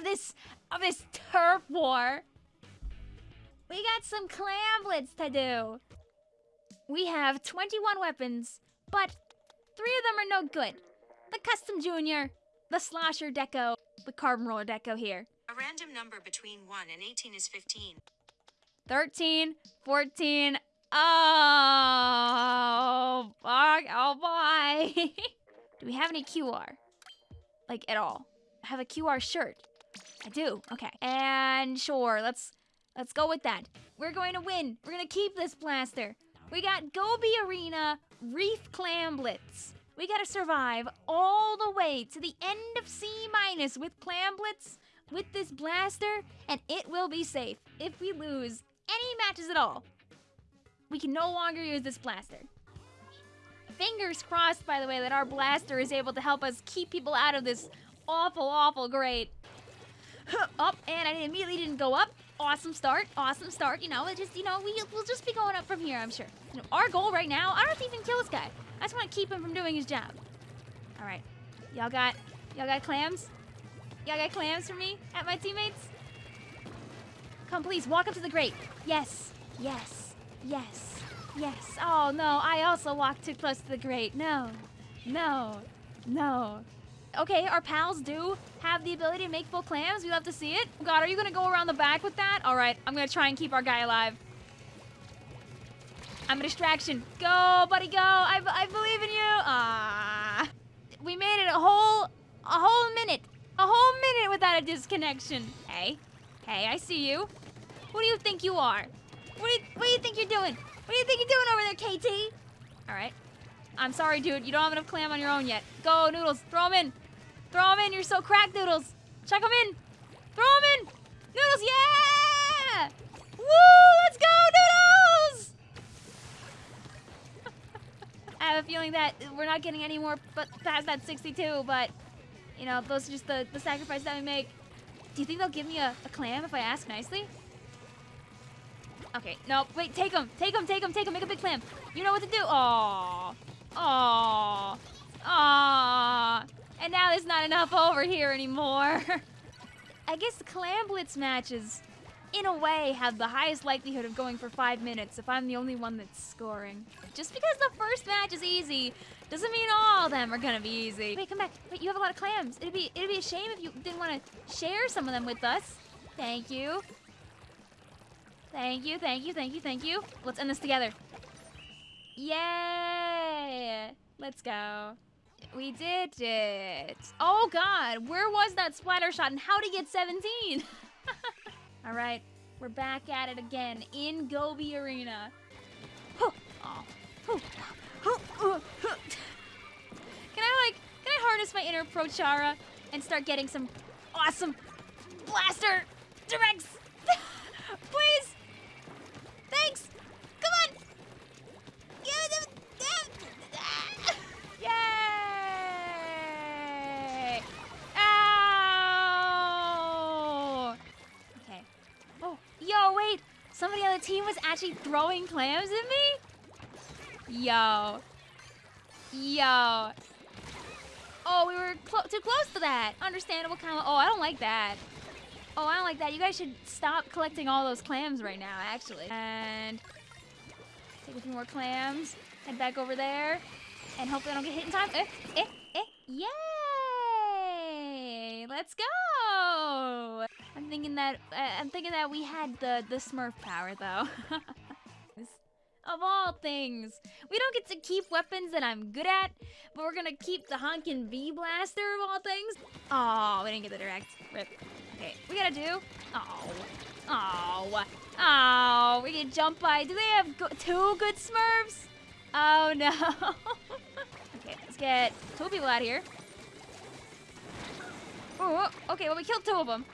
of this of this turf war. We got some Clam Blitz to do. We have 21 weapons, but three of them are no good. The custom junior, the slosher deco, the carbon roller deco here. A random number between 1 and 18 is 15. 13, 14. Oh, fuck. Oh, boy. do we have any QR? Like, at all? I have a QR shirt. I do. Okay. And sure, let's let's go with that. We're going to win. We're going to keep this blaster. We got Goby Arena Reef Clam Blitz. We got to survive all the way to the end of C minus with Clam Blitz with this blaster, and it will be safe. If we lose any matches at all, we can no longer use this blaster. Fingers crossed, by the way, that our blaster is able to help us keep people out of this awful, awful grate. Up, and I immediately didn't go up. Awesome start, awesome start. You know, it just, you know, we, we'll just be going up from here, I'm sure. You know, our goal right now, I don't have to even kill this guy. I just want to keep him from doing his job. All right, y'all got, y'all got clams? Y'all got clams for me at my teammates? Come, please, walk up to the grate. Yes, yes, yes, yes. Oh, no, I also walked too close to the grate. No, no, no. Okay, our pals do have the ability to make full clams. We love to see it. God, are you gonna go around the back with that? All right, I'm gonna try and keep our guy alive. I'm a distraction. Go, buddy, go. I, I believe in you. Ah. We made it a whole, a whole minute. A whole minute without a disconnection. Hey, hey, I see you. Who do you think you are? What do you, what do you think you're doing? What do you think you're doing over there, KT? All right. I'm sorry, dude. You don't have enough clam on your own yet. Go, Noodles. Throw them in. Throw them in. You're so cracked, Noodles. Chuck them in. Throw them in. Noodles, yeah! Woo! Let's go, Noodles! I have a feeling that we're not getting any more but past that 62, but, you know, those are just the, the sacrifices that we make. Do you think they'll give me a, a clam if I ask nicely? Okay, no, wait, take them, take them, take them, take them, make a big clam. You know what to do. Aww. Aww. Aww. And now there's not enough over here anymore. I guess the Clam Blitz matches, in a way, have the highest likelihood of going for five minutes if I'm the only one that's scoring. Just because the first match is easy, doesn't mean all of them are gonna be easy. Wait, come back. Wait, you have a lot of clams. It'd be it'd be a shame if you didn't want to share some of them with us. Thank you. Thank you, thank you, thank you, thank you. Let's end this together. Yay! Let's go. We did it. Oh god, where was that splatter shot and how to get 17? All right, we're back at it again in Goby Arena. Can I like, can I harness my inner Prochara and start getting some awesome blaster directs? Please? Thanks! Come on! Yay! Ow! Okay. Oh, yo, wait! Somebody on the team was actually throwing clams at me? Yo. Yo. Oh, we were clo too close to that. Understandable kind of. Oh, I don't like that. Oh, I don't like that. You guys should stop collecting all those clams right now, actually. And take a few more clams. Head back over there. And hopefully I don't get hit in time. Eh, eh, eh. Yay! Let's go! Thinking that uh, I'm thinking that we had the the Smurf power though. of all things, we don't get to keep weapons that I'm good at, but we're gonna keep the honkin' V blaster of all things. Oh, we didn't get the direct. Rip. Okay, we gotta do. Oh, oh, oh. We get jump by. Do they have go two good Smurfs? Oh no. okay, let's get two people out here. Oh, okay, well we killed two of them.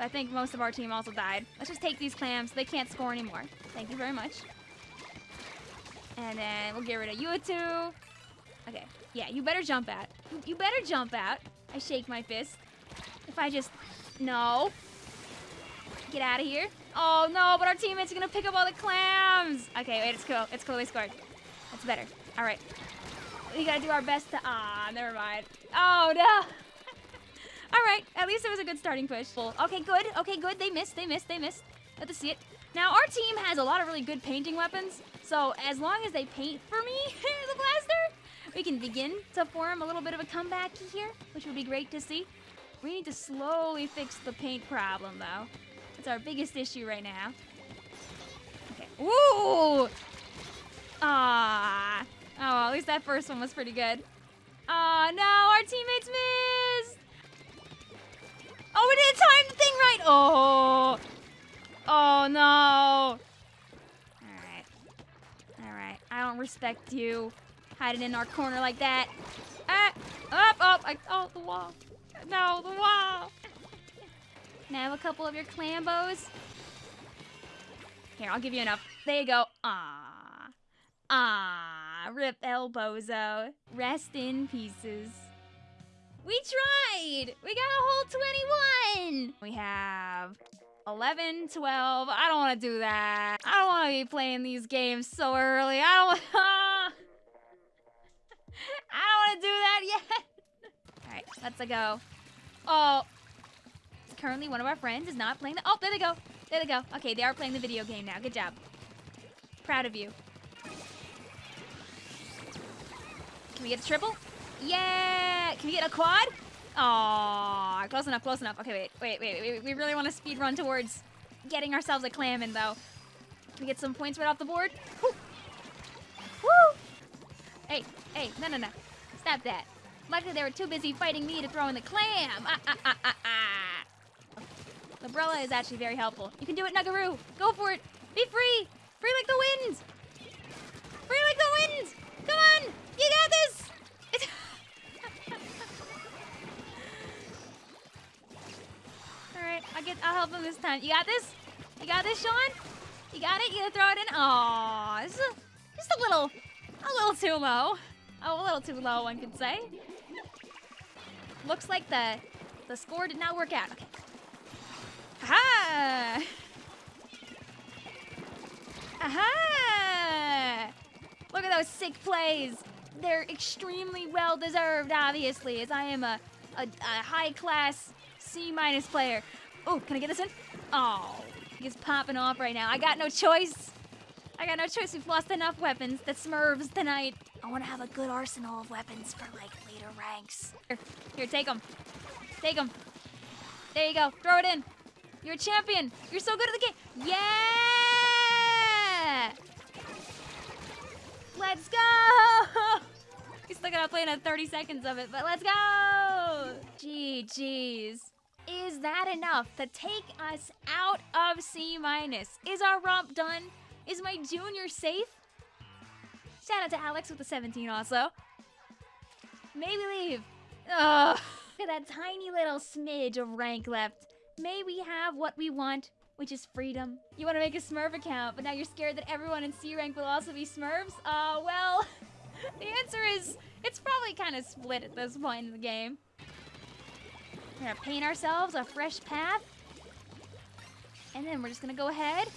But I think most of our team also died. Let's just take these clams. They can't score anymore. Thank you very much. And then we'll get rid of you two. Okay, yeah, you better jump out. You better jump out. I shake my fist. If I just... No. Get out of here. Oh, no, but our teammates are going to pick up all the clams. Okay, wait, it's cool. It's cool. They scored. That's better. All right. We got to do our best to... Ah, never mind. Oh, no. All right, at least it was a good starting push. Okay, good. Okay, good. They missed. They missed. They missed. Let us see it. Now, our team has a lot of really good painting weapons, so as long as they paint for me, the blaster, we can begin to form a little bit of a comeback here, which would be great to see. We need to slowly fix the paint problem, though. It's our biggest issue right now. Okay. Ooh! Ah. Oh, at least that first one was pretty good. Ah, no, our teammates missed! Oh, we didn't time the thing right! Oh! Oh, no! Alright. Alright, I don't respect you. Hiding in our corner like that. Ah! Up, up! I, oh, the wall. No, the wall! Can I have a couple of your clambos? Here, I'll give you enough. There you go. Ah. Ah, rip Elbozo. Rest in pieces. We tried! We got a whole 21! We have 11, 12. I don't want to do that. I don't want to be playing these games so early. I don't want I don't want to do that yet. All right, let's go. Oh, currently one of our friends is not playing the. Oh, there they go. There they go. Okay, they are playing the video game now. Good job. Proud of you. Can we get a triple? Yeah! Can we get a quad? Aw, close enough, close enough. Okay, wait, wait, wait, wait. We really want to speed run towards getting ourselves a clam in, though. Can we get some points right off the board? Woo! Hey, hey, no, no, no. Stop that. Luckily, they were too busy fighting me to throw in the clam. Ah, ah, ah, ah, ah. Is actually very helpful. You can do it, Nugaroo. Go for it. Be free. Free like the wind. Free like the wind. Come on. You got this. I'll get. I'll help him this time. You got this. You got this, Sean. You got it. You gonna throw it in? Aw, just a, just a little, a little too low. Oh, a little too low, one could say. Looks like the the score did not work out. Okay. Aha! Aha! Look at those sick plays. They're extremely well deserved, obviously, as I am a, a, a high class C minus player. Oh, can I get this in? Oh, he's popping off right now. I got no choice. I got no choice. We've lost enough weapons. The Smurfs tonight. I want to have a good arsenal of weapons for like later ranks. Here, here, take them. Take them. There you go. Throw it in. You're a champion. You're so good at the game. Yeah! Let's go! We still gotta play another 30 seconds of it, but let's go! GG's. Is that enough to take us out of C minus? Is our romp done? Is my junior safe? Shout out to Alex with the 17 also. Maybe leave. Ugh. Look at that tiny little smidge of rank left. May we have what we want, which is freedom. You want to make a Smurf account, but now you're scared that everyone in C rank will also be Smurfs? Uh, well, the answer is it's probably kind of split at this point in the game. We're gonna paint ourselves a fresh path. And then we're just gonna go ahead.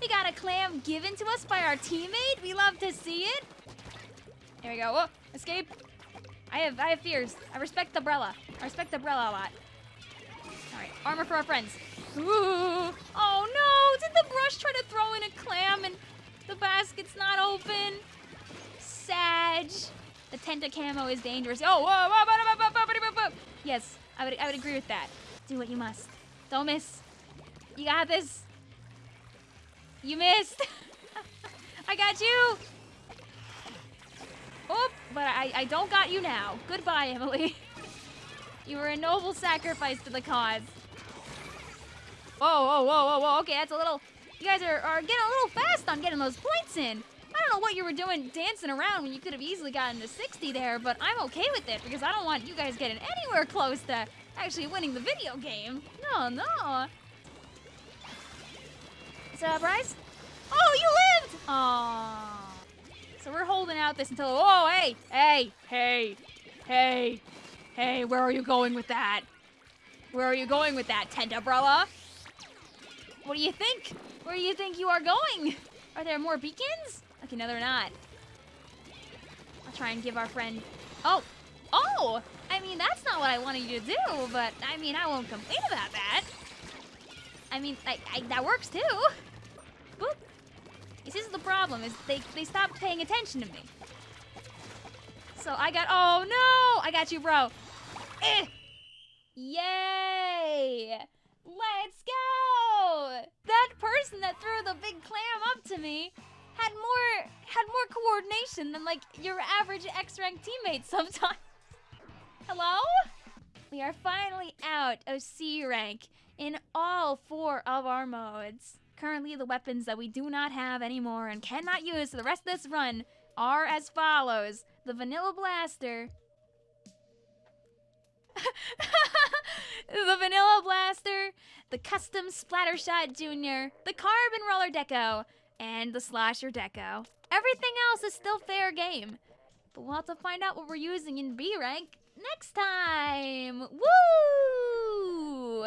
We got a clam given to us by our teammate. We love to see it. There we go. Oh, escape. I have I have fears. I respect the umbrella. I respect the umbrella a lot. Alright, armor for our friends. Ooh. Oh no! Did the brush try to throw in a clam and the basket's not open? Sag. The Tenta camo is dangerous. Oh, whoa, whoa, whoa, whoa, whoa, whoa, whoa. Yes, I would, I would agree with that. Do what you must. Don't miss. You got this. You missed. I got you. Oh, but I, I don't got you now. Goodbye, Emily. you were a noble sacrifice to the cause. Whoa, whoa, whoa, whoa, whoa. Okay, that's a little... You guys are, are getting a little fast on getting those points in. I don't know what you were doing dancing around when you could have easily gotten to 60 there, but I'm okay with it because I don't want you guys getting anywhere close to actually winning the video game. No, no. That Bryce? Oh, you lived! Aww. So we're holding out this until, oh, hey, hey, hey, hey, hey, where are you going with that? Where are you going with that, tent umbrella? What do you think? Where do you think you are going? Are there more beacons? Okay, no, they're not. I'll try and give our friend... Oh! Oh! I mean, that's not what I wanted you to do, but I mean, I won't complain about that. I mean, I, I, that works too. Boop. This is the problem, is they, they stopped paying attention to me. So I got, oh no! I got you, bro. Eh. Yay! Let's go! That person that threw the big clam up to me had more had more coordination than like your average X rank teammate sometimes. Hello? We are finally out of C rank in all four of our modes. Currently, the weapons that we do not have anymore and cannot use for the rest of this run are as follows the Vanilla Blaster, the Vanilla Blaster, the Custom Splattershot Junior, the Carbon Roller Deco, and the Slosher Deco. Everything else is still fair game. But we'll have to find out what we're using in B rank next time. Woo!